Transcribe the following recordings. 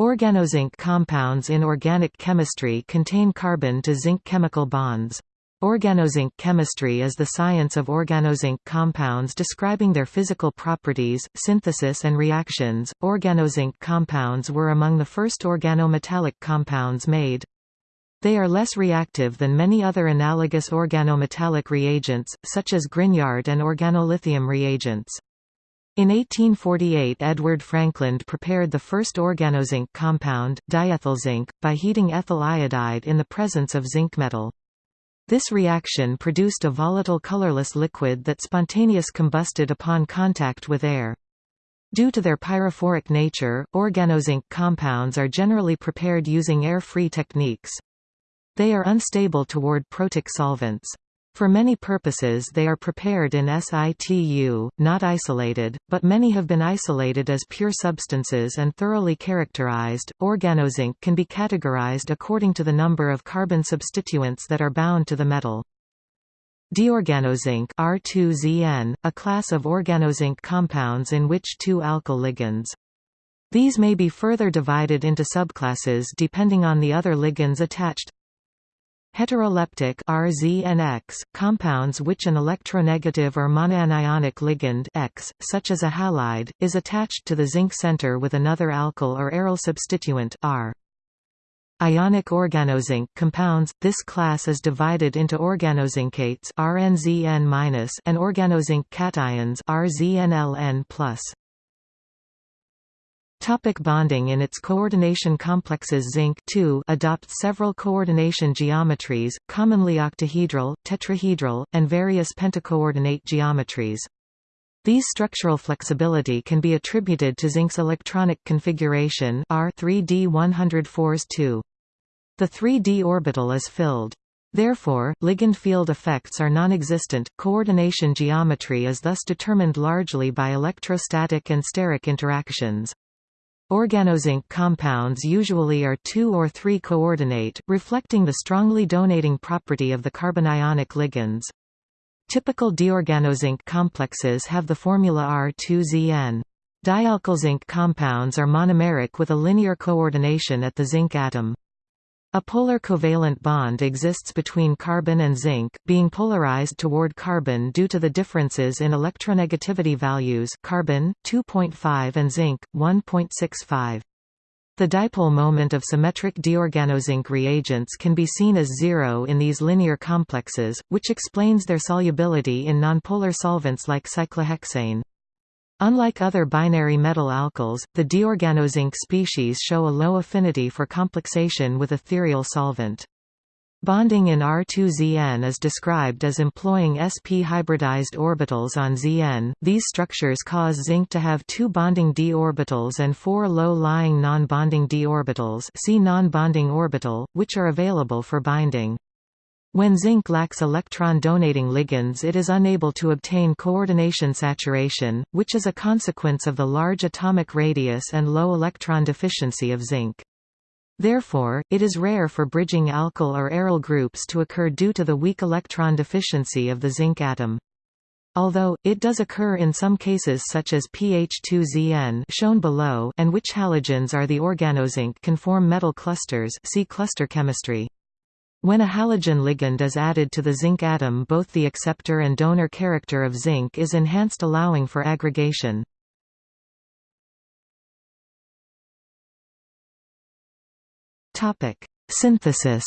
Organozinc compounds in organic chemistry contain carbon to zinc chemical bonds. Organozinc chemistry is the science of organozinc compounds describing their physical properties, synthesis and reactions. Organozinc compounds were among the first organometallic compounds made. They are less reactive than many other analogous organometallic reagents, such as Grignard and organolithium reagents. In 1848 Edward Frankland prepared the first organozinc compound, diethylzinc, by heating ethyl iodide in the presence of zinc metal. This reaction produced a volatile colorless liquid that spontaneous combusted upon contact with air. Due to their pyrophoric nature, organozinc compounds are generally prepared using air-free techniques. They are unstable toward protic solvents. For many purposes they are prepared in situ, not isolated, but many have been isolated as pure substances and thoroughly characterized. Organozinc can be categorized according to the number of carbon substituents that are bound to the metal. Diorganozinc R2ZN, a class of organozinc compounds in which two alkyl ligands. These may be further divided into subclasses depending on the other ligands attached Heteroleptic RZNX, compounds which an electronegative or monanionic ligand X, such as a halide, is attached to the zinc center with another alkyl or aryl substituent R. Ionic organozinc compounds – This class is divided into organozincates RNZN- and organozinc cations RZNLN+. Topic bonding In its coordination complexes zinc adopts several coordination geometries, commonly octahedral, tetrahedral, and various pentacoordinate geometries. These structural flexibility can be attributed to zinc's electronic configuration R 3d 104s 2. The 3d orbital is filled. Therefore, ligand field effects are non-existent. Coordination geometry is thus determined largely by electrostatic and steric interactions. Organozinc compounds usually are 2 or 3 coordinate, reflecting the strongly donating property of the carbanionic ligands. Typical diorganozinc complexes have the formula R2ZN. Dialkylzinc compounds are monomeric with a linear coordination at the zinc atom. A polar covalent bond exists between carbon and zinc, being polarized toward carbon due to the differences in electronegativity values carbon, 2.5 and zinc, 1.65. The dipole moment of symmetric diorganozinc reagents can be seen as zero in these linear complexes, which explains their solubility in nonpolar solvents like cyclohexane. Unlike other binary metal alkyls, the diorganozinc species show a low affinity for complexation with ethereal solvent. Bonding in R2ZN is described as employing sp hybridized orbitals on Zn. These structures cause zinc to have two bonding d orbitals and four low-lying non-bonding d orbitals see non-bonding orbital, which are available for binding. When zinc lacks electron-donating ligands it is unable to obtain coordination saturation, which is a consequence of the large atomic radius and low electron deficiency of zinc. Therefore, it is rare for bridging alkyl or aryl groups to occur due to the weak electron deficiency of the zinc atom. Although, it does occur in some cases such as PH2ZN shown below and which halogens are the organozinc can form metal clusters see cluster chemistry. When a halogen ligand is added to the zinc atom both the acceptor and donor character of zinc is enhanced allowing for aggregation. Synthesis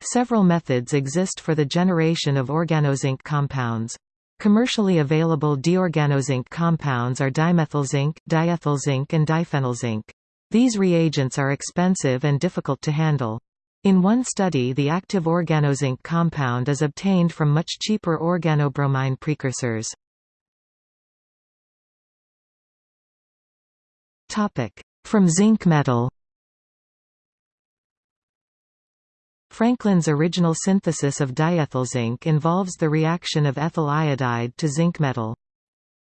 Several methods exist for the generation of organozinc compounds. Commercially available diorganozinc compounds are dimethylzinc, diethylzinc and diphenylzinc. These reagents are expensive and difficult to handle. In one study the active organozinc compound is obtained from much cheaper organobromine precursors. From zinc metal Frankland's original synthesis of diethylzinc involves the reaction of ethyl iodide to zinc metal.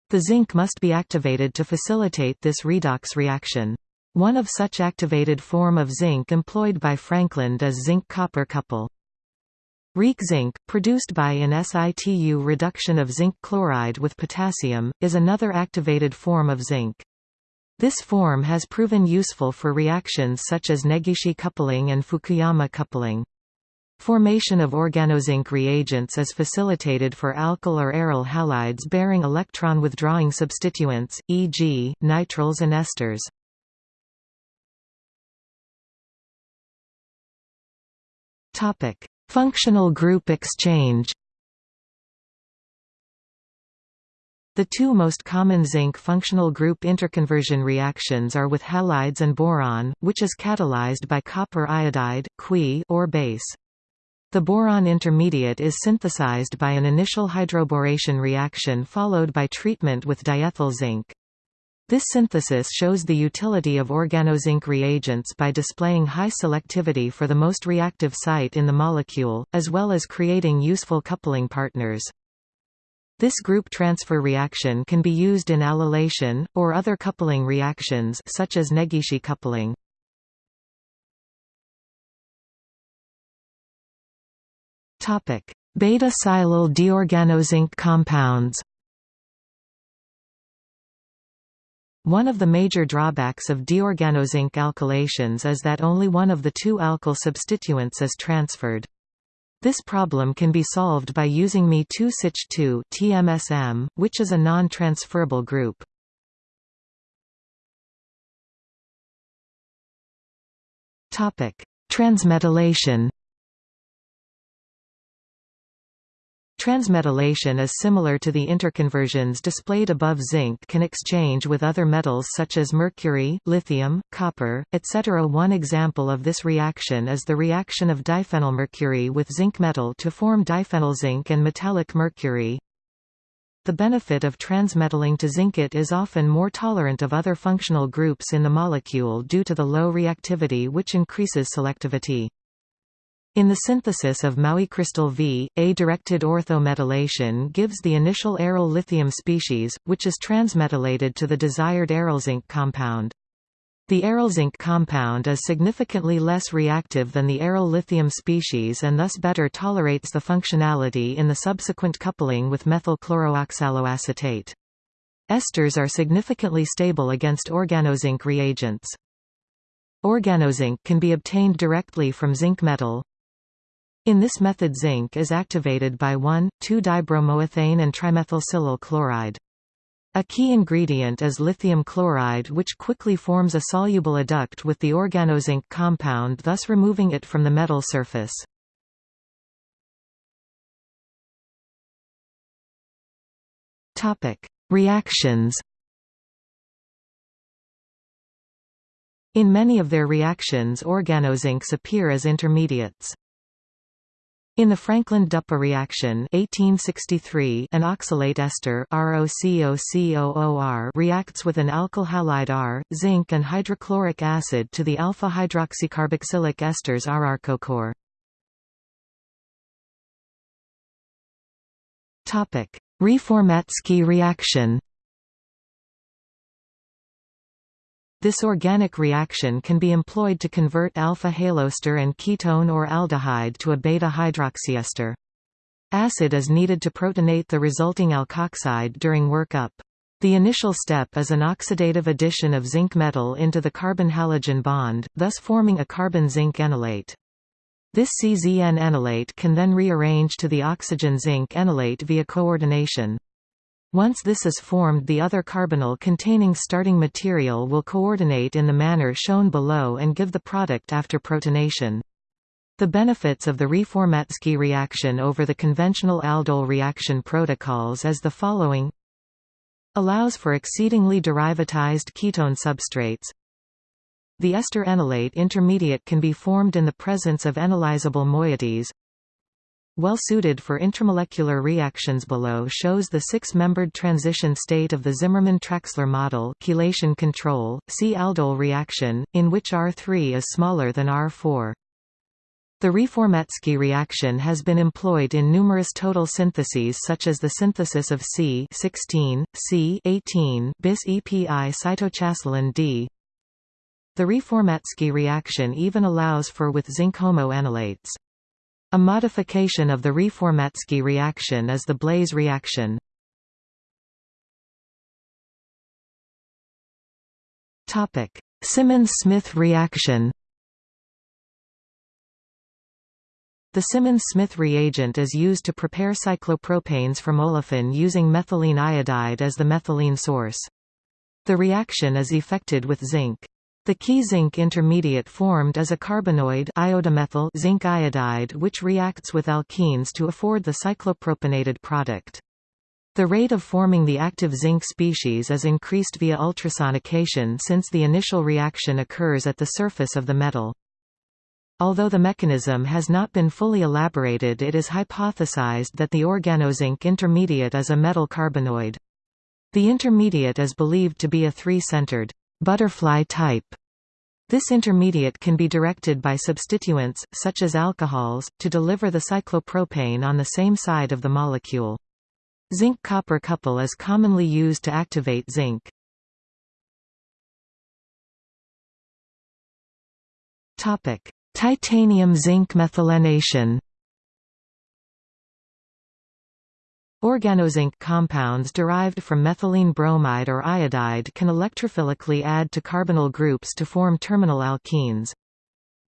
The zinc must be activated to facilitate this redox reaction. One of such activated form of zinc employed by Frankland is zinc-copper couple. Rieke zinc, produced by an situ reduction of zinc chloride with potassium, is another activated form of zinc. This form has proven useful for reactions such as Negishi coupling and Fukuyama coupling. Formation of organozinc reagents is facilitated for alkyl or aryl halides bearing electron withdrawing substituents, e.g., nitriles and esters. Functional group exchange The two most common zinc functional group interconversion reactions are with halides and boron, which is catalyzed by copper iodide or base. The boron intermediate is synthesized by an initial hydroboration reaction followed by treatment with diethyl zinc. This synthesis shows the utility of organozinc reagents by displaying high selectivity for the most reactive site in the molecule, as well as creating useful coupling partners. This group transfer reaction can be used in allylation, or other coupling reactions such as Negishi coupling. Beta-silyl diorganozinc compounds One of the major drawbacks of diorganozinc alkylations is that only one of the two alkyl substituents is transferred. This problem can be solved by using Me2SICH2 TMSM, which is a non-transferable group. Transmetallation. Transmetallation is similar to the interconversions displayed above zinc can exchange with other metals such as mercury, lithium, copper, etc. One example of this reaction is the reaction of diphenylmercury with zinc metal to form diphenylzinc and metallic mercury. The benefit of transmetalling to zincate is often more tolerant of other functional groups in the molecule due to the low reactivity which increases selectivity. In the synthesis of Maoecrystal V, A-directed orthometallation gives the initial aryl lithium species, which is transmetallated to the desired aryl zinc compound. The aryl zinc compound is significantly less reactive than the aryl lithium species and thus better tolerates the functionality in the subsequent coupling with methyl chlorooxaloacetate. Esters are significantly stable against organozinc reagents. Organozinc can be obtained directly from zinc metal, in this method zinc is activated by 1,2-dibromoethane and trimethylsilyl chloride. A key ingredient is lithium chloride which quickly forms a soluble adduct with the organozinc compound thus removing it from the metal surface. Reactions In many of their reactions organozincs appear as intermediates. In the Frankland-Duppa reaction 1863, an oxalate ester reacts with an alkyl halide R, zinc and hydrochloric acid to the alpha-hydroxycarboxylic esters RR-CoCor. Reformatsky reaction This organic reaction can be employed to convert alpha-haloester and ketone or aldehyde to a beta-hydroxyester. Acid is needed to protonate the resulting alkoxide during workup. The initial step is an oxidative addition of zinc metal into the carbon-halogen bond, thus forming a carbon-zinc enolate. This CZN enolate can then rearrange to the oxygen-zinc enolate via coordination. Once this is formed the other carbonyl containing starting material will coordinate in the manner shown below and give the product after protonation. The benefits of the Reformatsky reaction over the conventional aldol reaction protocols is the following Allows for exceedingly derivatized ketone substrates The ester enolate intermediate can be formed in the presence of enolizable moieties well suited for intramolecular reactions below shows the six-membered transition state of the Zimmerman-Traxler model chelation control, see aldol reaction, in which R3 is smaller than R4. The Reformatsky reaction has been employed in numerous total syntheses such as the synthesis of C16, C18 bis EPI cytochalasin D. The Reformatsky reaction even allows for with zinc homoenolates. A modification of the Reformatsky reaction is the Blaise reaction. Simmons-Smith reaction The Simmons-Smith reagent is used to prepare cyclopropanes from olefin using methylene iodide as the methylene source. The reaction is effected with zinc. The key zinc intermediate formed is a carbenoid iodomethyl zinc iodide which reacts with alkenes to afford the cyclopropanated product. The rate of forming the active zinc species is increased via ultrasonication since the initial reaction occurs at the surface of the metal. Although the mechanism has not been fully elaborated it is hypothesized that the organozinc intermediate is a metal carbenoid. The intermediate is believed to be a three-centered butterfly type. This intermediate can be directed by substituents, such as alcohols, to deliver the cyclopropane on the same side of the molecule. Zinc-copper couple is commonly used to activate zinc. Titanium-zinc methylation Organozinc compounds derived from methylene bromide or iodide can electrophilically add to carbonyl groups to form terminal alkenes.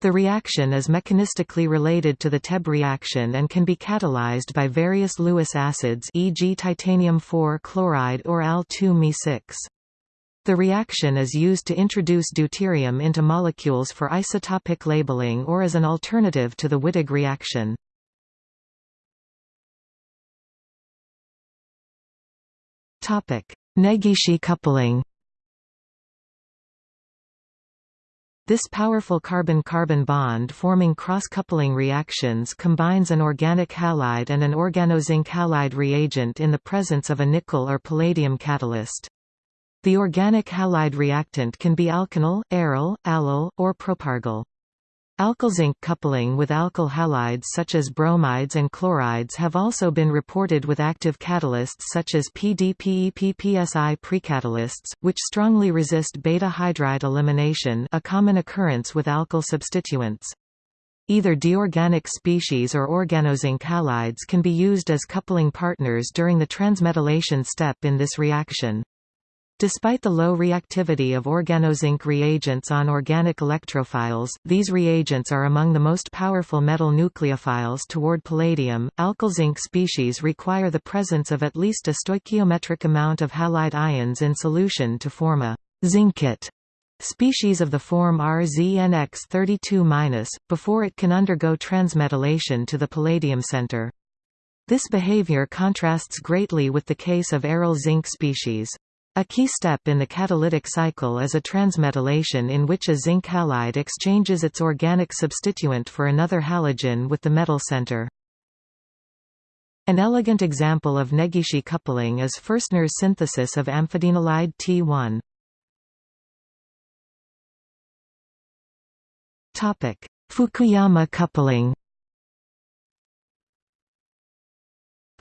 The reaction is mechanistically related to the Tebbe reaction and can be catalyzed by various Lewis acids e.g. titanium-4 chloride or Al2Me6. The reaction is used to introduce deuterium into molecules for isotopic labeling or as an alternative to the Wittig reaction. Negishi coupling This powerful carbon-carbon bond forming cross-coupling reactions combines an organic halide and an organozinc halide reagent in the presence of a nickel or palladium catalyst. The organic halide reactant can be alkenyl, aryl, allyl, or propargyl. Alkyl-zinc coupling with alkyl halides such as bromides and chlorides have also been reported with active catalysts such as PDPEPPSI precatalysts, which strongly resist beta hydride elimination a common occurrence with alkyl substituents. Either deorganic species or organozinc halides can be used as coupling partners during the transmetallation step in this reaction. Despite the low reactivity of organozinc reagents on organic electrophiles, these reagents are among the most powerful metal nucleophiles toward palladium. Alkyl zinc species require the presence of at least a stoichiometric amount of halide ions in solution to form a zincate species of the form RZNX32- before it can undergo transmetallation to the palladium center. This behavior contrasts greatly with the case of aryl zinc species. A key step in the catalytic cycle is a transmetallation in which a zinc halide exchanges its organic substituent for another halogen with the metal center. An elegant example of Negishi coupling is Fürstner's synthesis of amphidinolide T1. Fukuyama coupling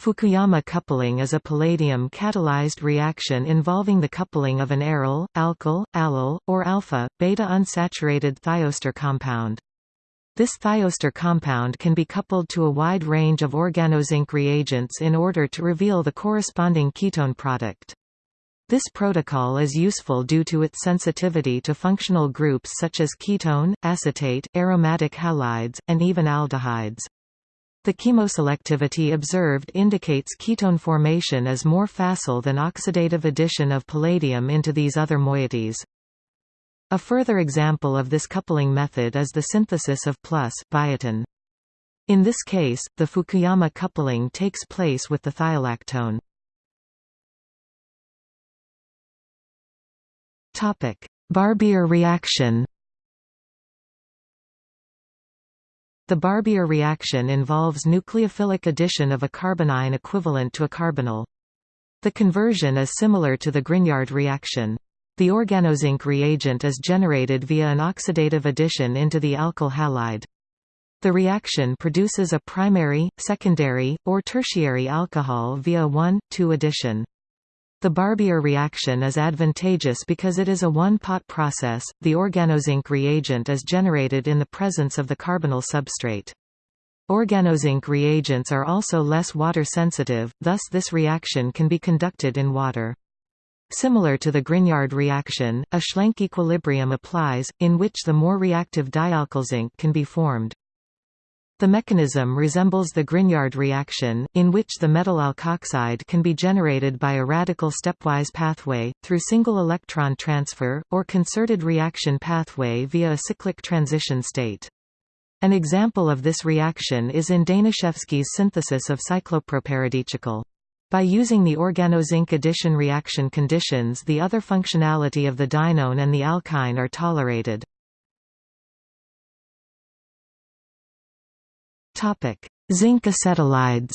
Fukuyama coupling is a palladium-catalyzed reaction involving the coupling of an aryl, alkyl, allyl, or alpha, beta unsaturated thioester compound. This thioester compound can be coupled to a wide range of organozinc reagents in order to reveal the corresponding ketone product. This protocol is useful due to its sensitivity to functional groups such as ketone, acetate, aromatic halides, and even aldehydes. The chemoselectivity observed indicates ketone formation is more facile than oxidative addition of palladium into these other moieties. A further example of this coupling method is the synthesis of plus biotin. In this case, the Fukuyama coupling takes place with the thiolactone. Barbier reaction The Barbier reaction involves nucleophilic addition of a carbonyl equivalent to a carbonyl. The conversion is similar to the Grignard reaction. The organozinc reagent is generated via an oxidative addition into the alkyl halide. The reaction produces a primary, secondary, or tertiary alcohol via 1,2 addition. The Barbier reaction is advantageous because it is a one-pot process, the organozinc reagent is generated in the presence of the carbonyl substrate. Organozinc reagents are also less water-sensitive, thus this reaction can be conducted in water. Similar to the Grignard reaction, a Schlenk equilibrium applies, in which the more reactive dialkyl zinc can be formed. The mechanism resembles the Grignard reaction, in which the metal alkoxide can be generated by a radical stepwise pathway, through single electron transfer, or concerted reaction pathway via a cyclic transition state. An example of this reaction is in Danishefsky's synthesis of cycloproparadicicol. By using the organozinc addition reaction conditions the other functionality of the dienone and the alkyne are tolerated. Zinc acetylides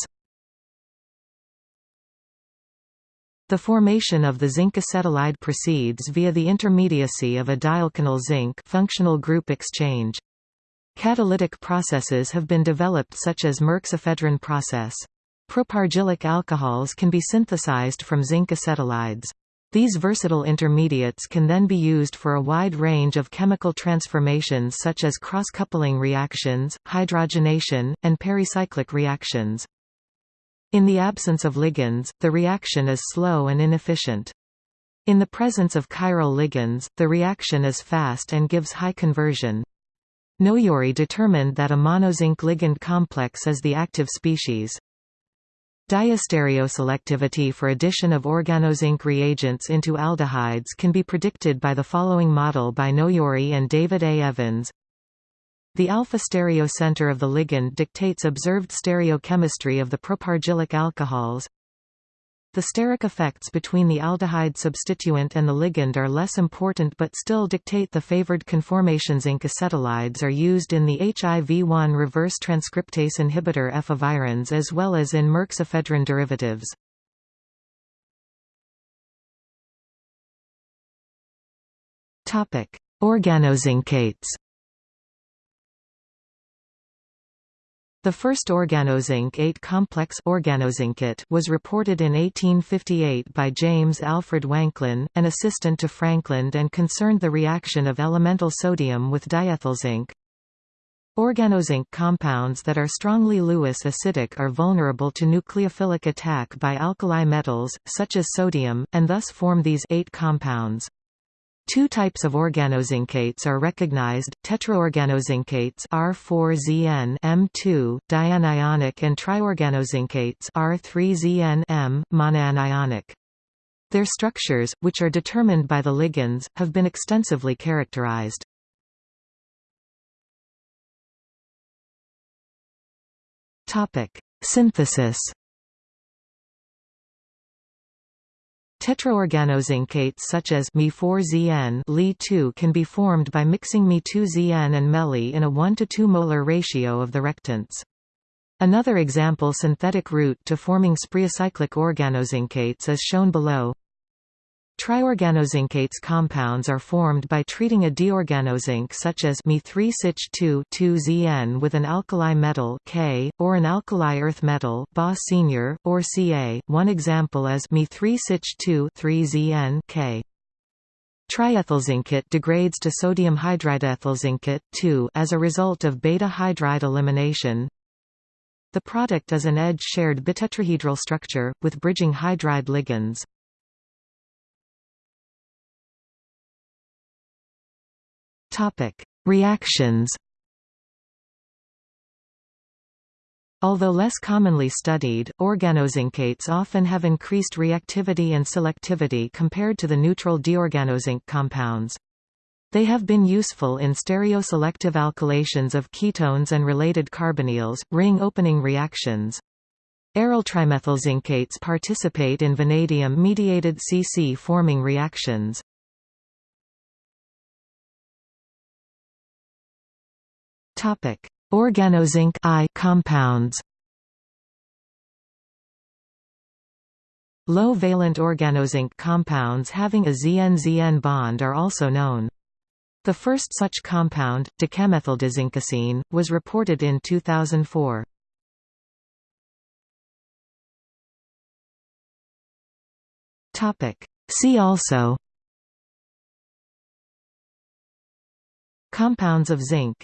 The formation of the zinc acetylide proceeds via the intermediacy of a dialkynyl zinc functional group exchange. Catalytic processes have been developed such as Merck's ephedrine process. Propargylic alcohols can be synthesized from zinc acetylides. These versatile intermediates can then be used for a wide range of chemical transformations such as cross-coupling reactions, hydrogenation, and pericyclic reactions. In the absence of ligands, the reaction is slow and inefficient. In the presence of chiral ligands, the reaction is fast and gives high conversion. Noyori determined that a monozinc ligand complex is the active species. Diastereoselectivity for addition of organozinc reagents into aldehydes can be predicted by the following model by Noyori and David A. Evans. The alpha stereocenter of the ligand dictates observed stereochemistry of the propargylic alcohols. The steric effects between the aldehyde substituent and the ligand are less important but still dictate the favored conformations. Zinc acetylides are used in the HIV-1 reverse transcriptase inhibitor efavirenz as well as in Merck's ephedrine derivatives. Organozincates The first organozinc ate complex organozincate was reported in 1858 by James Alfred Wanklyn, an assistant to Frankland and concerned the reaction of elemental sodium with diethyl zinc. Organozinc compounds that are strongly Lewis acidic are vulnerable to nucleophilic attack by alkali metals, such as sodium, and thus form these ate compounds. Two types of organozincates are recognized, tetraorganozincates R4ZN M2, dianionic and triorganozincates R3ZN M, monoanionic. Their structures, which are determined by the ligands, have been extensively characterized. Synthesis Tetraorganozincates such as Me4ZN Li2 can be formed by mixing Me2ZN and Meli in a 1 to 2 molar ratio of the reactants. Another example synthetic route to forming spirocyclic organozincates is shown below. Triorganozincates compounds are formed by treating a diorganozinc such as Me3SiCH2 2ZN with an alkali metal K, or an alkali earth metal Ba senior, or Ca. One example is Me3SiCH2 3ZN K. Triethylzincate degrades to sodium hydridethylzincate 2 as a result of beta hydride elimination. The product is an edge-shared bitetrahedral structure, with bridging hydride ligands. Topic: Reactions. Although less commonly studied, organozincates often have increased reactivity and selectivity compared to the neutral diorganozinc compounds. They have been useful in stereoselective alkylations of ketones and related carbonyls, ring-opening reactions. Aryltrimethylzincates participate in vanadium-mediated CC-forming reactions. Topic: Organozinc I compounds. Low-valent organozinc compounds having a ZN-ZN bond are also known. The first such compound, decamethyldizincocene, was reported in 2004. See also Compounds of zinc